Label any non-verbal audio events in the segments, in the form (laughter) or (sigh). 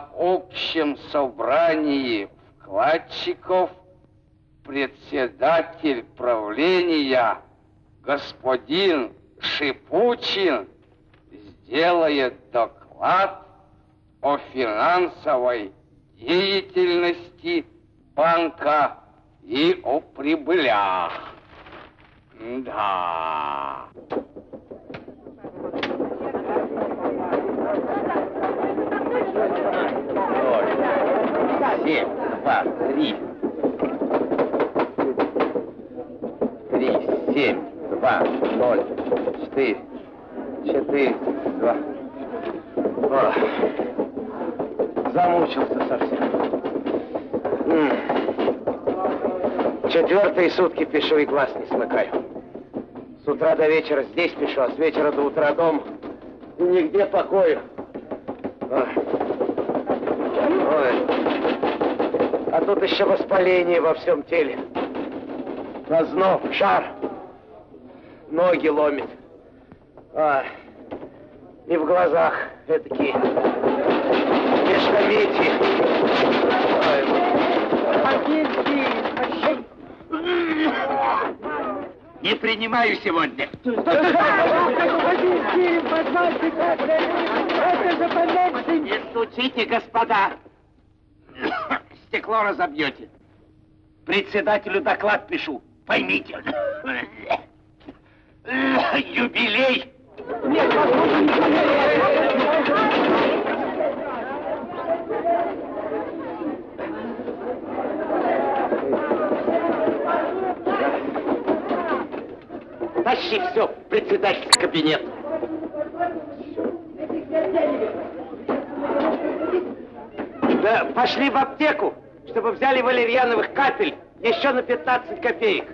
На общем собрании вкладчиков председатель правления господин Шипучин сделает доклад о финансовой деятельности банка и о прибылях. Да. Семь, два, три. Три, семь, два, ноль, четыре, четыре, два. Ох, замучился совсем. Четвертые сутки пишу и глаз не смыкаю. С утра до вечера здесь пишу, а с вечера до утра дома. И нигде покоя. Тут еще воспаление во всем теле. Озноб, жар. Ноги ломит. А, и в глазах этакие междометия. Не принимаю сегодня. Не стучите, господа. Стекло разобьете. Председателю доклад пишу. Поймите. Юбилей. Тащи все в председательский кабинет. Да пошли в аптеку, чтобы взяли валерьяновых капель еще на 15 копеек.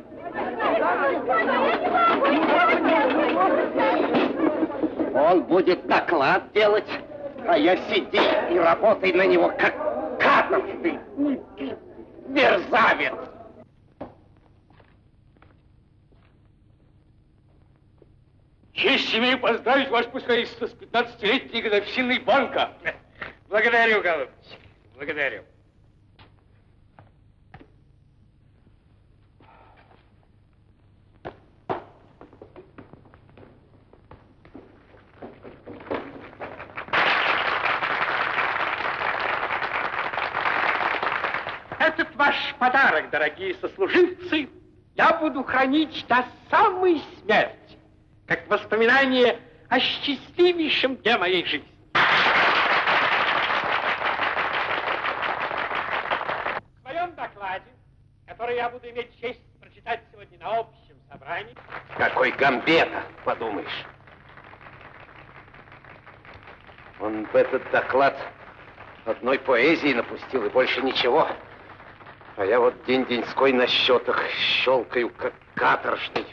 Он будет доклад делать, а я сиди и работай на него, как каторжный мерзавец. Честь имею поздравить ваше пускайство с 15-летней годовщиной банка. Благодарю, голубчик, благодарю. Этот ваш подарок, дорогие сослуживцы, я буду хранить до самой смерти, как воспоминание о счастливейшем дне моей жизни. В своем докладе, который я буду иметь честь прочитать сегодня на общем собрании, Какой гамбета, подумаешь. Он в этот доклад одной поэзии напустил и больше ничего. А я вот день-деньской на счетах щелкаю, как каторжный.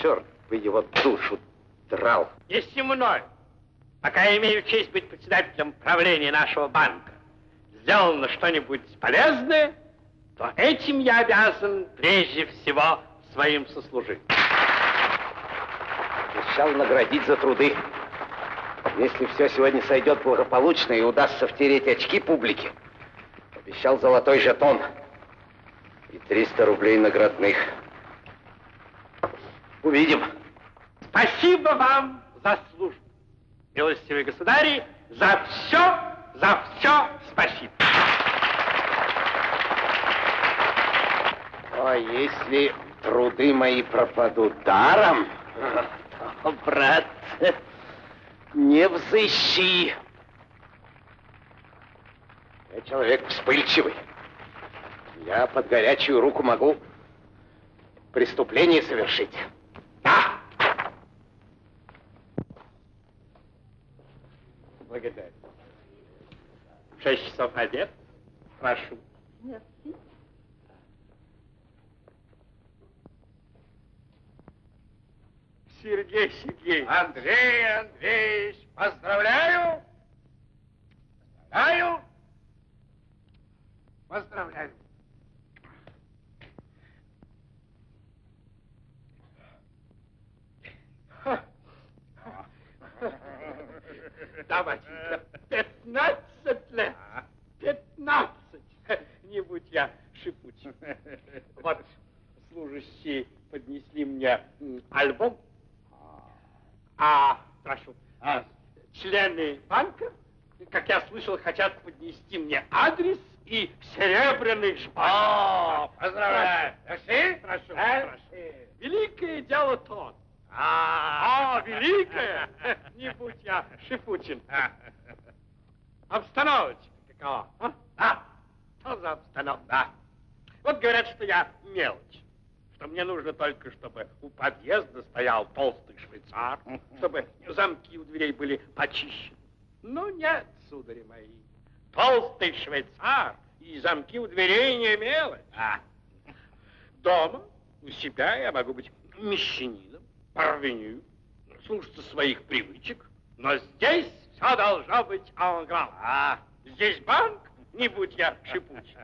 Черт бы его душу драл. если мной, пока я имею честь быть председателем правления нашего банка, сделано что-нибудь полезное, то этим я обязан прежде всего своим сослуживцам. Обещал наградить за труды. Если все сегодня сойдет благополучно и удастся втереть очки публике, обещал золотой жетон и 300 рублей наградных. Увидим. Спасибо вам за службу. Милостивые государи, за все, за все спасибо. А если труды мои пропадут даром, то, брат, не взыщи. Я человек вспыльчивый. Я под горячую руку могу преступление совершить. Да. Благодарю. Шесть часов обед. Прошу. Сергей Сергеевич. Андрей Андреевич, поздравляю! Поздравляю! Поздравляю. Давайте, 15 лет. 15. Не будь я шипучим. Вот служащие поднесли мне альбом, а, прошу, а. члены банка, как я слышал, хотят поднести мне адрес и серебряный жбан. Поздравляю. Прошли? Прошу, А? прошу. Великое дело тот. А, А, великое! (laughs) Не будь я Шифучин. Обстановочка какова? А? Да. Что за обстановка? Да. Вот говорят, что я мелочь. Что мне нужно только, чтобы у подъезда стоял толстый швейцар, чтобы замки у дверей были почищены. Ну нет, судари мои. Толстый швейцар и замки у дверей не мелочь. А. Дома, у себя я могу быть мещанином, парвеню, слушаться своих привычек, но здесь все должно быть анграм. А. Здесь банк, не будь я шипучий.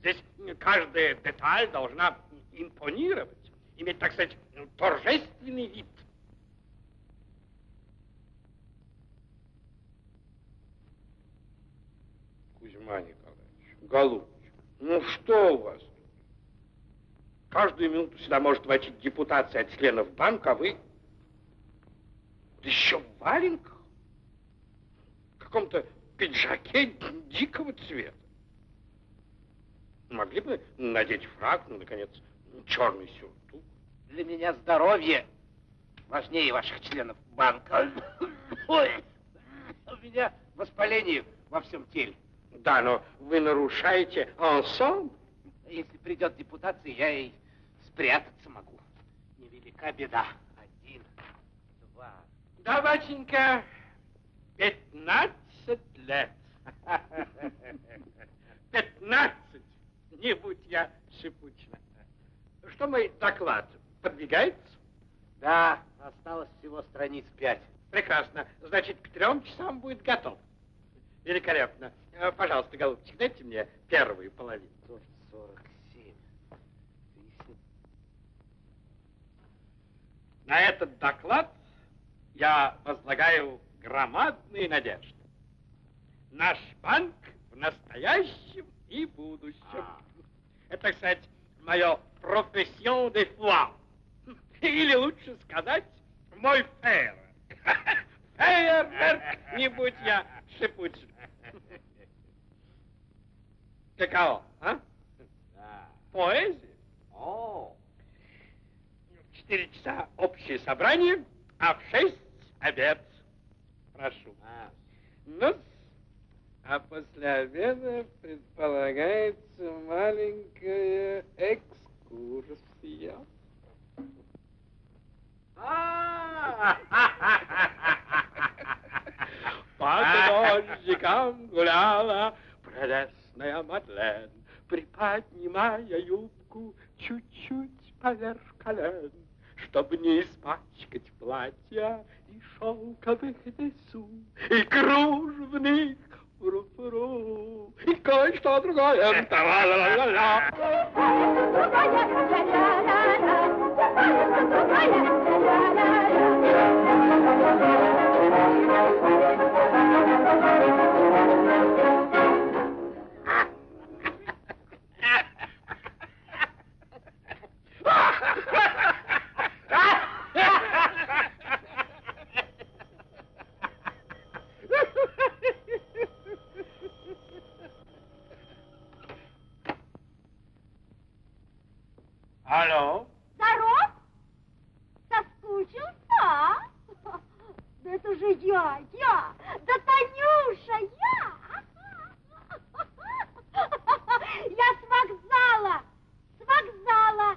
Здесь каждая деталь должна импонировать, иметь, так сказать, торжественный вид. Кузьма Николаевич, голубчик, ну что у вас? Каждую минуту сюда может войти депутация от членов банка, а вы да еще в валенках, в каком-то пиджаке дикого цвета. Могли бы надеть фраг, ну, наконец, черный сюртук. Для меня здоровье важнее ваших членов банка. (laughs) Ой, у меня воспаление во всем теле. Да, но вы нарушаете ансамбль. Если придет депутация, я и спрятаться могу. Невелика беда. Один, два. Да, батенька, 15 лет. (laughs) 15, не будь я шипучна. Что мой доклад, подвигается? Да, осталось всего страниц пять. Прекрасно. Значит, к трем часам будет готов. Великолепно. Э, Пожалуйста, голубчик, дайте мне первую половину. 47. Если На этот доклад я возлагаю громадные надежды. Наш банк в настоящем и будущем. Это, так сказать, мое профессион де foi. Или лучше сказать, мой фейерверк. (laughs) Фейерверк, не будь я шипучим. Каково, а? Да. Поэзия? О, В четыре часа общее собрание, а в шесть обед. Прошу. а, ну а после обеда предполагается маленькая экскурсия. По дождикам гуляла прелестная Мадлен, приподнимая юбку чуть-чуть поверх колен, чтобы не испачкать платья и шелковых десу, и кружевных фру-фру, и кое-что другое. Та-ла-ла-ла-ла. Алло? Здоров? Соскучился? Да это же я, я, да Танюша, я! Я с вокзала, с вокзала.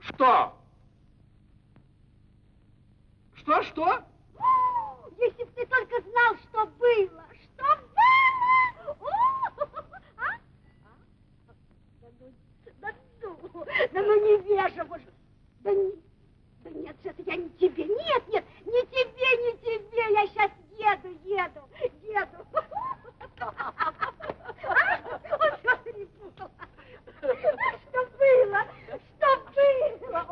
Что? Что, что? Если б ты только знал, что было, что было! О! А? А? Да ну, да ну, да ну невежа, же. Да, не, да нет, же это я не тебе, нет, нет, не тебе, не тебе, я сейчас еду, еду, еду. А? Ой, что перепутала. Что было, что было, о!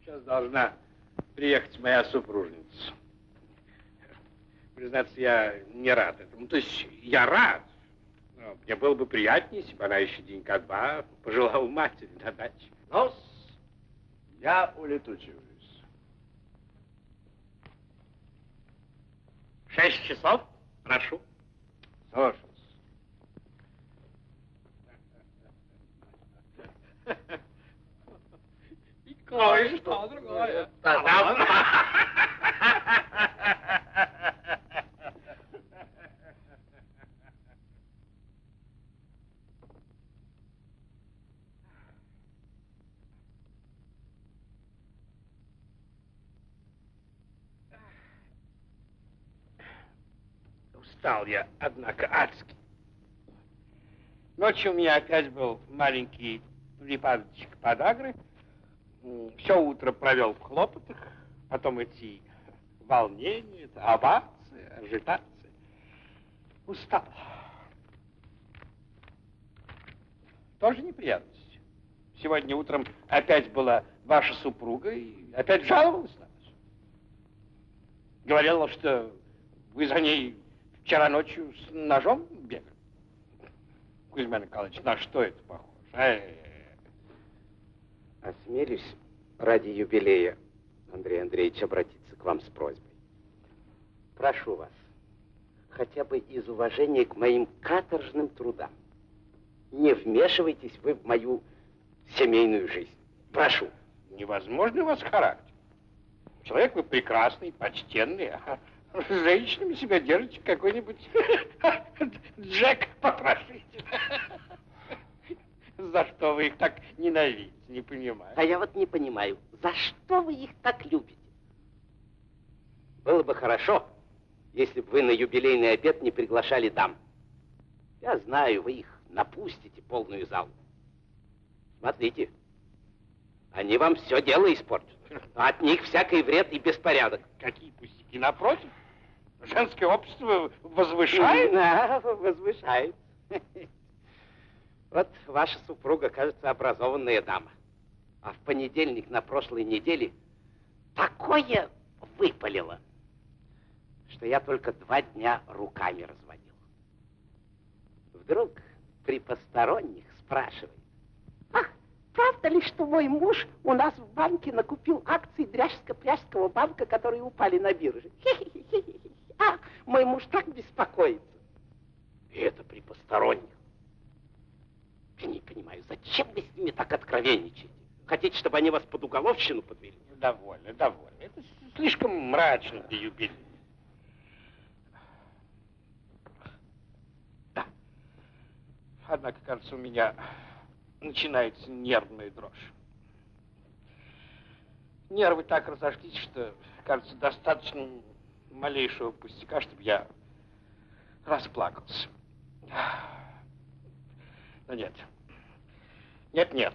Сейчас должна приехать моя супружница. Признаться, я не рад этому. То есть я рад, Ну, Мне было бы приятнее, если бы она еще денька два пожелала матери на даче. Ну, я улетучиваюсь. Шесть часов, прошу. Слушаюсь. И кое-что другое. (laughs) Устал я, однако, адски. Ночью у меня опять был маленький припадочек подагры. Все утро провел в хлопотах, потом эти волнения, овации, ажитации. Устал. Тоже неприятность. Сегодня утром опять была ваша супруга и опять жаловалась на вас. Говорила, что вы за ней вчера ночью с ножом бегали. Кузьма Николаевич, на что это похоже? Э, Осмелюсь ради юбилея, Андрей Андреевич, обратиться к вам с просьбой. Прошу вас, хотя бы из уважения к моим каторжным трудам, не вмешивайтесь вы в мою семейную жизнь. Прошу. Невозможный у вас характер. Человек вы прекрасный, почтенный, а с женщинами себя держите как какой-нибудь (laughs) Джек потрошитель. За что вы их так ненавидите, не понимаю. А я вот не понимаю, за что вы их так любите? Было бы хорошо, если бы вы на юбилейный обед не приглашали дам. Я знаю, вы их напустите полную залу. Смотрите, они вам все дело испортят. От них всякий вред и беспорядок. Какие пустяки, напротив. Женское общество возвышает. Да, возвышает. Вот ваша супруга, кажется, образованная дама. А в понедельник на прошлой неделе такое выпалило, что я только два дня руками разводил. Вдруг при посторонних спрашивает, ах, правда ли, что мой муж у нас в банке накупил акции Дряжско-Пряжского банка, которые упали на бирже? (laughs) Хе-хе-хе-хе. А, мой муж так беспокоится. И это при посторонних. Я не понимаю, зачем вы с ними так откровенничаете? Хотите, чтобы они вас под уголовщину подвели? Довольно, довольно. Это слишком мрачно для юбилея. Да. Однако, кажется, у меня начинается нервная дрожь. Нервы так разошлись, что, кажется, достаточно малейшего пустяка, чтобы я расплакался. Но нет. Нет, нет.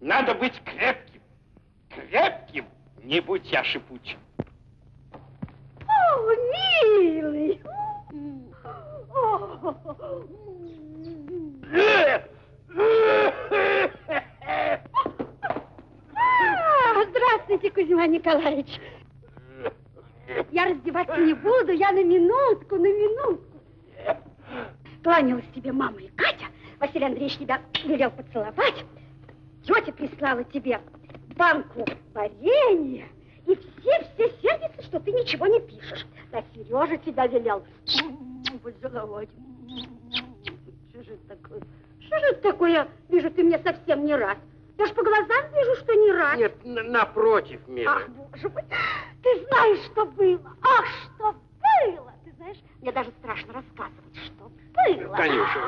Надо быть крепким. Крепким, не будь я шипучим. О, милый! А, Здравствуйте, Кузьма Николаевич. Я раздеваться не буду, я на минутку, на минутку. Кланялась тебе мама и Катя. Василий Андреевич тебя велел поцеловать. Тетя прислала тебе банку варенья. И все-все сердятся, что ты ничего не пишешь. Да Сережа тебя велел поцеловать. Что же это такое? Что же это такое? Вижу, ты мне совсем не рад. Я ж по глазам вижу, что не рад. Нет, на- напротив, милая. Ах, боже мой, ты знаешь, что было? Ах, что было! Ты знаешь, мне даже страшно рассказывать, что было. Танюша,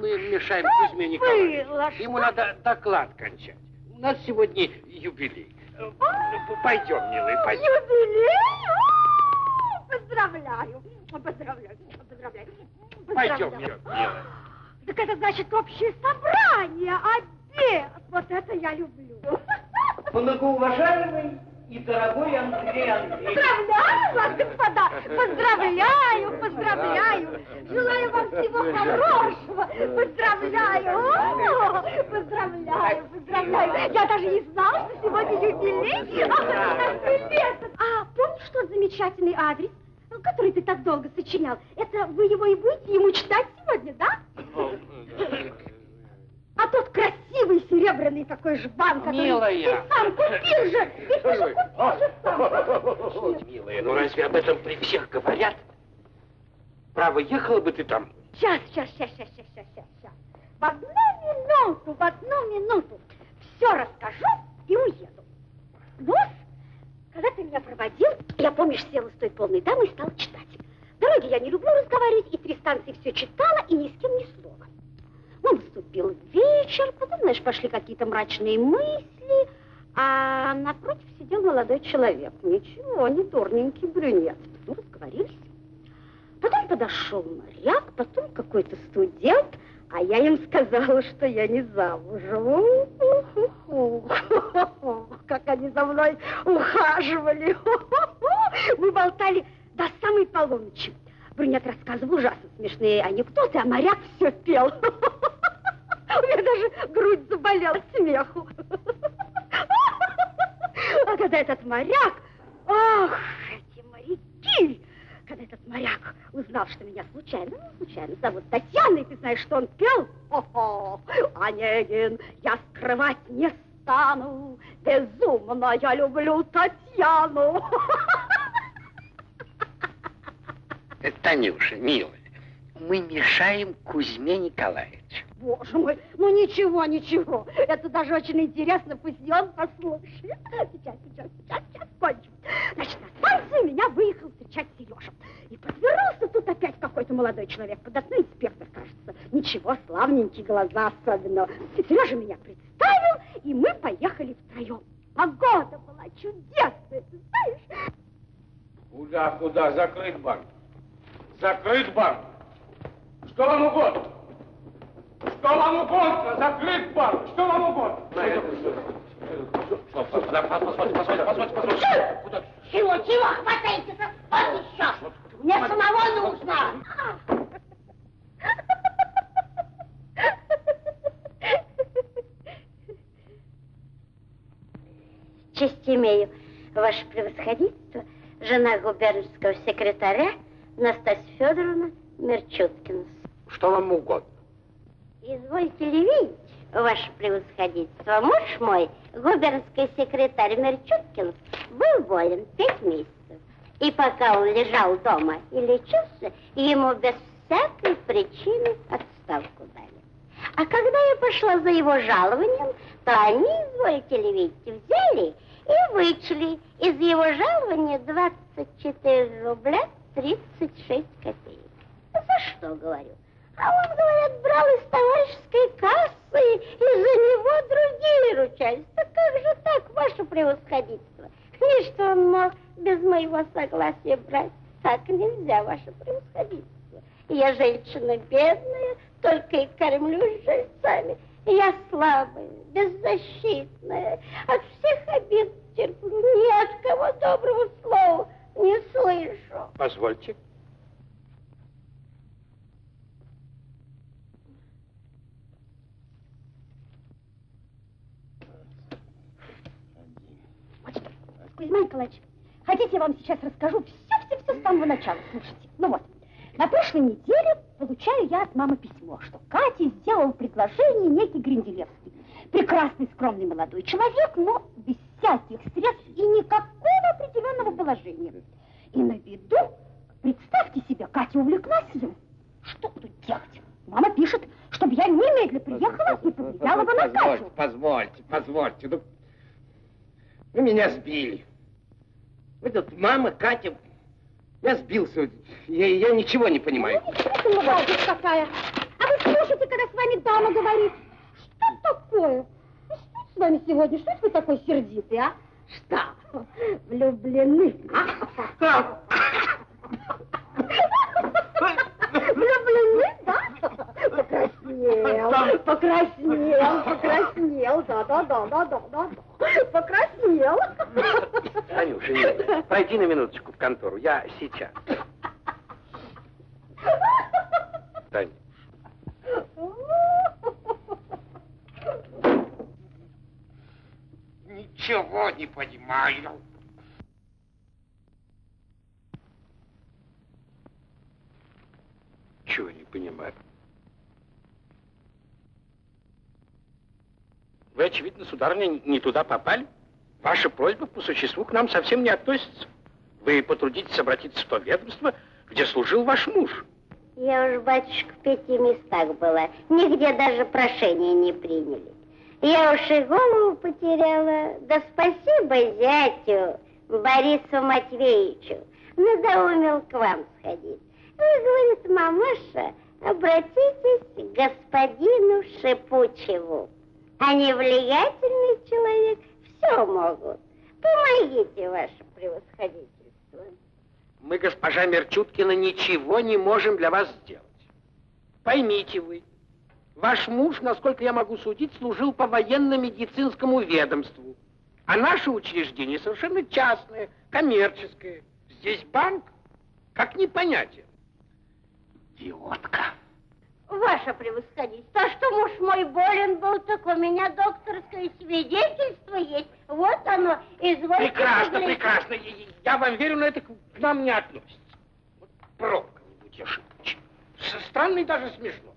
мы мешаем Что Кузьме Николаевичу. было? Ему Что? надо доклад кончать. У нас сегодня юбилей. Э, Пойдем, милый, пойдем. Юбилей? О, Поздравляю, поздравляю, поздравляю. Пойдем, милая. Так это значит общее собрание, обед. Вот это я люблю. Многоуважаемый и дорогой Андрей Андреевич. Поздравляю вас, господа! Поздравляю, поздравляю! Желаю вам всего хорошего! Поздравляю! О, Поздравляю, поздравляю! Я даже не знала, что сегодня юбилей! А помнишь тот замечательный адрес? Который ты так долго сочинял, это вы его и будете ему читать сегодня, да? А тот красивый серебряный такой жбан, который Милая. ты сам купил же. Ведь ты же купил же сам. Милая, ну разве об этом при всех говорят? Право, ехала бы ты там. Сейчас, сейчас, сейчас, сейчас, сейчас, сейчас, сейчас. В одну минуту, в одну минуту все расскажу и уеду. Ну, когда ты меня проводил, я, помнишь, села с той полной дамой и стала читать. В дороге я не люблю разговаривать, и три станции все читала, и ни с кем ни слова. Ну, наступил вечер, потом, знаешь, пошли какие-то мрачные мысли, а напротив сидел молодой человек. Ничего, не дурненький брюнет. Ну, разговорились. Потом подошел моряк, потом какой-то студент, а я им сказала, что я не замужем. Как они за мной ухаживали. Мы болтали до самой полуночи. Брюнет рассказывал ужасно смешные анекдоты, а моряк все пел. У меня даже грудь заболела смеху. А когда этот моряк... Ах, эти моряки! Когда этот моряк узнал, что меня случайно, ну, случайно зовут Татьяна, и ты знаешь, что он пел? О-хо, Онегин, я скрывать не стану, безумно я люблю Татьяну. Танюша, милая, мы мешаем Кузьме Николаевичу. Боже мой, ну ничего, ничего. Это даже очень интересно, пусть и он послушает. Сейчас, сейчас, сейчас, сейчас кончим. Значит, на станцию меня выехал встречать Сережа. И подвернулся тут опять какой-то молодой человек. Под окно инспектор, кажется. Ничего, славненькие глаза особенно. Сережа меня представил, и мы поехали втроем. Погода была чудесная, ты знаешь. Куда, куда? Закрыт банк. Закрыт банк. Что вам угодно? Что вам угодно? Закрыт банк. Что вам угодно? Чего, чего хватаетесь? Вот еще. Мне самого нужно. Честь имею, ваше превосходительство, жена губернского секретаря Настасья Федоровна. Вам угодно? Извольте ли видеть, ваше превосходительство, муж мой, губернский секретарь Мерчуткин, был болен пять месяцев. И пока он лежал дома и лечился, ему без всякой причины отставку дали. А когда я пошла за его жалованием, то они, извольте ли видеть, взяли и вычли из его жалования 24 рубля 36 копеек. За что, говорю? А он, говорят, брал из товарищеской кассы, и за него другие ручались. Так как же так, ваше превосходительство? И что он мог без моего согласия брать? Так нельзя, ваше превосходительство. Я женщина бедная, только и кормлюсь жильцами. Я слабая, беззащитная, от всех обид терплю, ни от кого доброго слова не слышу. Позвольте. Кузьма Николаевич, хотите, я вам сейчас расскажу все-все-все с самого начала. Слушайте, ну вот, на прошлой неделе получаю я от мамы письмо, что Кате сделал предложение некий Гринделевский. Прекрасный, скромный молодой человек, но без всяких средств и никакого определенного положения. И на виду, представьте себе, Катя увлеклась им. Что тут делать? Мама пишет, чтобы я немедленно приехала и повлияла бы на Позвольте, Катю. позвольте, позвольте. Ну, вы меня сбили. Вы тут мама, Катя. Я сбился. Я, я ничего не понимаю. Ну, гадость какая. А вы слушайте, когда с вами дама говорит. Что такое? Ну, Что с вами сегодня? Что вы такой сердитый, а? Что? Влюблены? а? Покраснел, покраснел, да-да-да-да-да-да, покраснел. Танюша, нет, пройди на минуточку в контору, я сейчас. Танюша, Ничего не понимаю. Чего не понимаю? Вы, очевидно, сударыня, не туда попали. Ваша просьба по существу к нам совсем не относится. Вы потрудитесь обратиться в то ведомство, где служил ваш муж. Я уж, батюшка, в пяти местах была. Нигде даже прошения не приняли. Я уж и голову потеряла. Да спасибо зятю Борису Матвеевичу. Надоумил к вам сходить. Вы, говорит, мамаша, обратитесь к господину Шипучеву. Они влиятельный человек, все могут. Помогите, ваше превосходительство. Мы, госпожа Мерчуткина, ничего не можем для вас сделать. Поймите вы, ваш муж, насколько я могу судить, служил по военно-медицинскому ведомству. А наше учреждение совершенно частное, коммерческое. Здесь банк. Как не понять это? Идиотка. Ваше превосходительство, а что муж мой болен был, так у меня докторское свидетельство есть. Вот оно, извольте Прекрасно, поглядеть. прекрасно. Я- я- вам верю, но это к нам не относится. Вот пробка не будь ошибочен. Странно и даже смешно.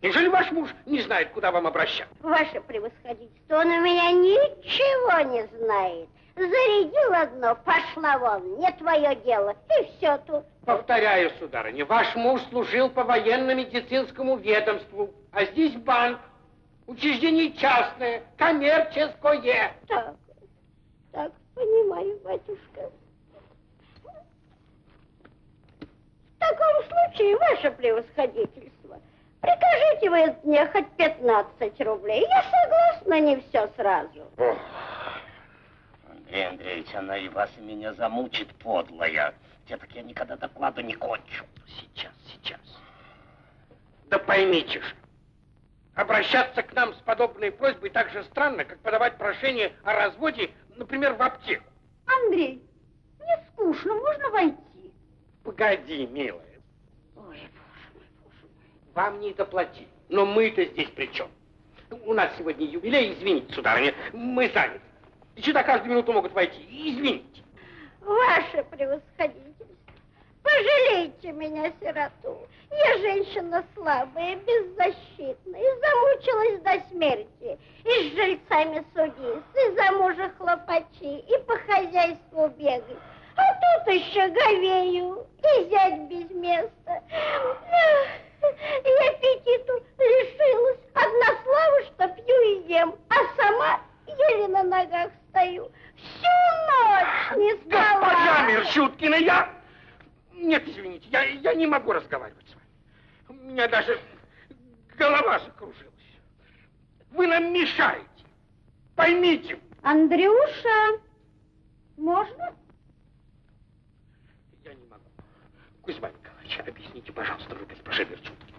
Неужели ваш муж не знает, куда вам обращаться? Ваше превосходительство, он у меня ничего не знает. Зарядил одно, пошла вон, не твое дело, и все тут. Повторяю, сударыня, ваш муж служил по военно-медицинскому ведомству, а здесь банк, учреждение частное, коммерческое. Так, так, понимаю, батюшка. В таком случае, ваше превосходительство, прикажите вы мне хоть 15 рублей. Я согласна не все сразу. Андрей Андреевич, она и вас, и меня замучит, подлая. Те так я никогда докладу не кончу. Сейчас, сейчас. Да поймите же, обращаться к нам с подобной просьбой так же странно, как подавать прошение о разводе, например, в аптеку. Андрей, мне скучно, можно войти? Погоди, милая, Ой, боже мой, боже мой. вам не доплатили. Но мы-то здесь при чем? У нас сегодня юбилей, извините, сударыня, мы заняты. И сюда каждую минуту могут войти. Извините. Ваше превосходительство, пожалейте меня, сироту. Я женщина слабая, беззащитная, замучилась до смерти. И с жильцами судиться, и за мужа хлопачи, и по хозяйству бегать. А тут еще говею, и зять без места. И аппетиту лишилась. Одна слава, что пью и ем, а сама еле на ногах стою. Всю ночь не спала. Госпожа Мерщуткина, я... Нет, извините, я, я не могу разговаривать с вами. У меня даже голова закружилась. Вы нам мешаете. Поймите. Андрюша, можно? Я не могу. Кузьма Николаевич, объясните, пожалуйста, вы госпоже Мерчуткине.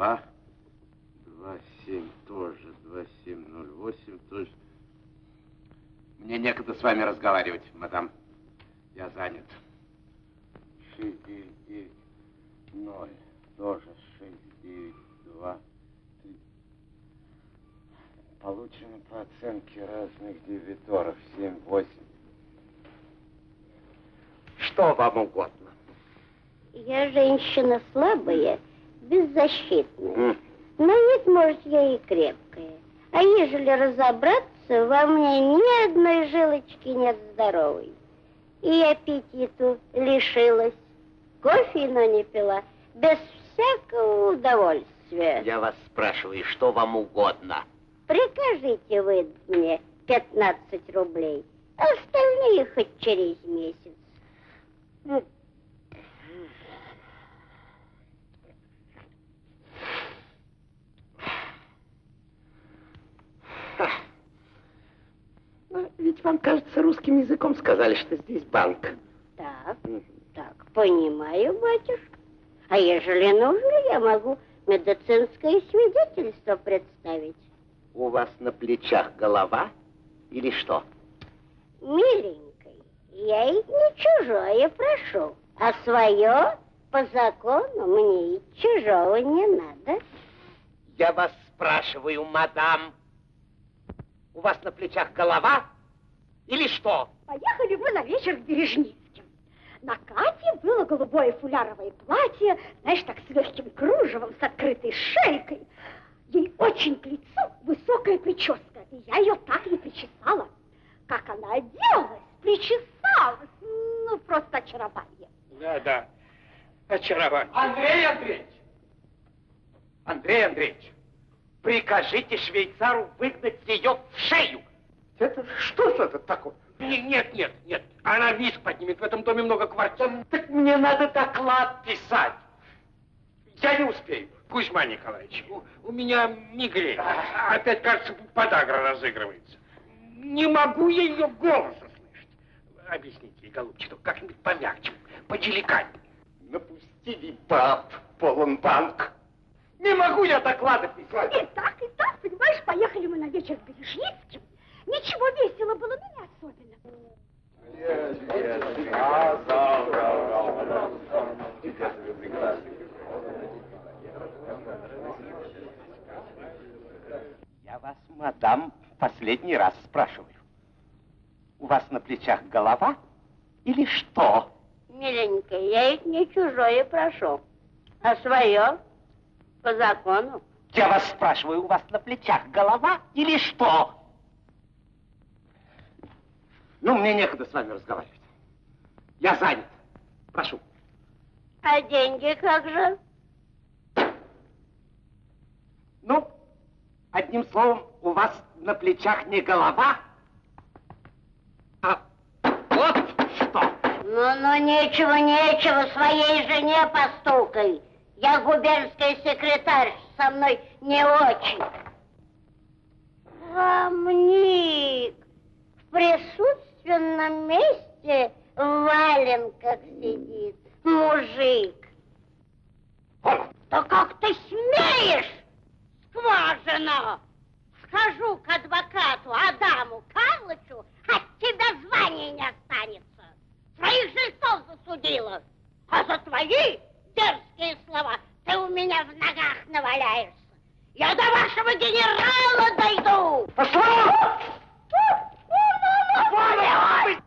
2, 2, 7 тоже, 2, 7, 0, 8 тоже. Мне некогда с вами разговаривать, мадам. Я занят. 6, 9, 9, 0, тоже 6, 9, 2, 3. Получено по оценке разных дебиторов 7, 8. Что вам угодно? Я женщина слабая беззащитная. На вид, может, я и крепкая. А ежели разобраться, во мне ни одной жилочки нет здоровой. И аппетиту лишилась. Кофе, но не пила, без всякого удовольствия. Я вас спрашиваю, что вам угодно? Прикажите вы мне 15 рублей, остальные хоть через месяц. Ну, Ну, ведь вам, кажется, русским языком сказали, что здесь банк. Так, так, понимаю, батюшка. А ежели нужно, я могу медицинское свидетельство представить. У вас на плечах голова или что? Миленькой, я и не чужое прошу, а свое по закону мне чужого не надо. Я вас спрашиваю, мадам, у вас на плечах голова или что? Поехали мы на вечер к Бережницким. На Кате было голубое фуляровое платье, знаешь, так с легким кружевом, с открытой шейкой. Ей очень к лицу высокая прическа, и я ее так не причесала. Как она оделась, причесалась, ну, просто очарование. Да, да. Очарование. Андрей Андреевич! Андрей Андреевич, прикажите швейцару выгнать ее в шею. Это что же это такое? Не- Нет, нет, нет. Она виск поднимет. В этом доме много квартир. Так мне надо доклад писать. Я не успею. Кузьма Николаевич, у, у меня мигрень. А- Опять, кажется, подагра разыгрывается. Не могу я ее голоса слышать. Объясните ей, голубчик, как-нибудь помягче, поделикатнее. Напустили баб, полон банк. Не могу я доклады писать. И так, и так, понимаешь, поехали мы на вечер к Бережницким. Ничего весело было, но не особенно. Я вас, мадам, последний раз спрашиваю. У вас на плечах голова или что? Миленькая, я их не чужое прошу, а свое по закону. Я вас спрашиваю, у вас на плечах голова или что? Ну, мне некогда с вами разговаривать. Я занят. Прошу. А деньги как же? Ну, одним словом, у вас на плечах не голова, а вот что. Ну-ну, нечего, нечего, своей жене постукай. Я губернская секретарь, со мной не очень. Рамник, в присутственном месте в валенках сидит мужик. Да как ты смеешь, скважина? Схожу к адвокату Адаму Карлычу, от тебя звания не останется. Своих жильцов засудила. А за твои дерзкие слова ты у меня в ногах наваляешься. Я до вашего генерала дойду. Пошла! Ваше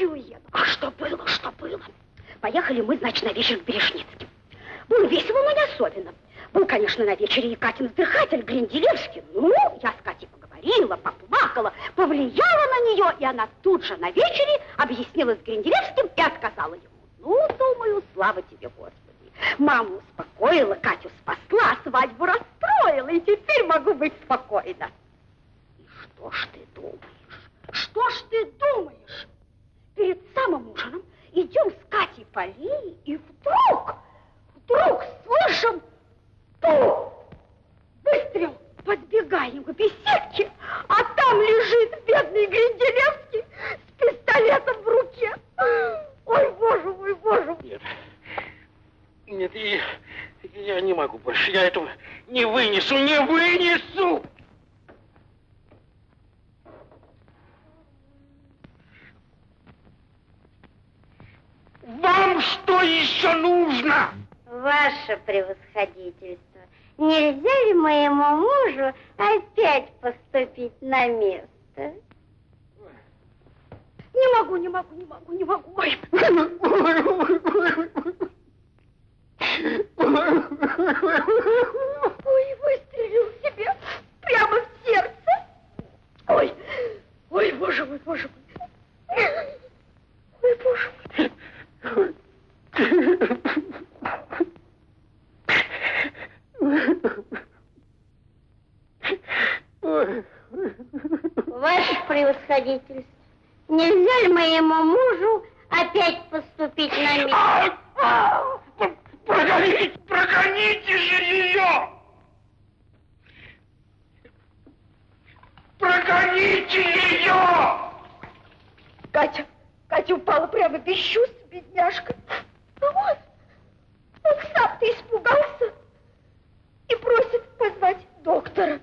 и уеду. А что было, что было? Поехали мы, значит, на вечер к Бережницким. Было весело, но не особенно. Был, конечно, на вечере и Катин вздыхатель Гринделевский. Ну, я с Катей поговорила, поплакала, повлияла на нее, и она тут же на вечере объяснилась с Гринделевским и отказала ему. Ну, думаю, слава тебе, Господи. Маму успокоила, Катю спасла, свадьбу расстроила, и теперь могу быть спокойна. И что ж ты думаешь? Что ж ты думаешь? Перед самым ужином идем с Катей по аллее, и вдруг, вдруг слышим Ту! Выстрел! Подбегаем к беседке, а там лежит бедный Гринделевский с пистолетом в руке. Ой, боже мой, боже мой. Нет, нет, и, я не могу больше, я этого не вынесу, не вынесу! Вам что еще нужно? Ваше превосходительство, нельзя ли моему мужу опять поступить на место? Не могу, не могу, не могу, не могу. Ой. Ой, выстрелил себе прямо в сердце. Ой, ой, боже мой, боже мой. Ой, боже мой. Ваше превосходительство, нельзя ли моему мужу опять поступить на место? Прогоните, прогоните же ее! Прогоните ее! Катя, Катя упала прямо без чувств, бедняжка. А вот, он сам-то испугался и просит позвать доктора.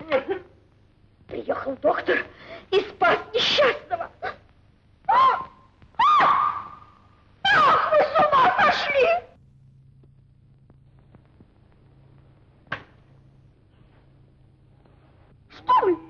Приехал доктор и спас несчастного. А! А! Ах, вы с ума сошли! Что вы?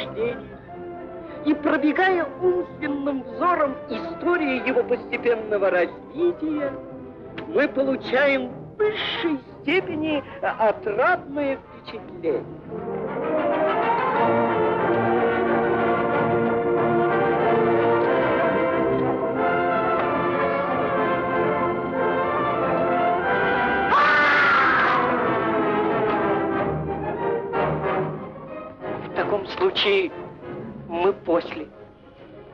Учреждения и пробегая умственным взором историю его постепенного развития, мы получаем в высшей степени отрадное впечатление. Случае мы после.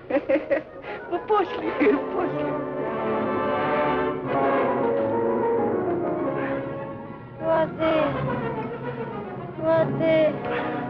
Мы после, после. Воды! Воды! Воды!